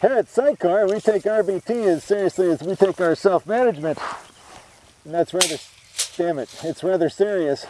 Here at Sidecar, we take RBT as seriously as we take our self-management. And that's rather, damn it, it's rather serious.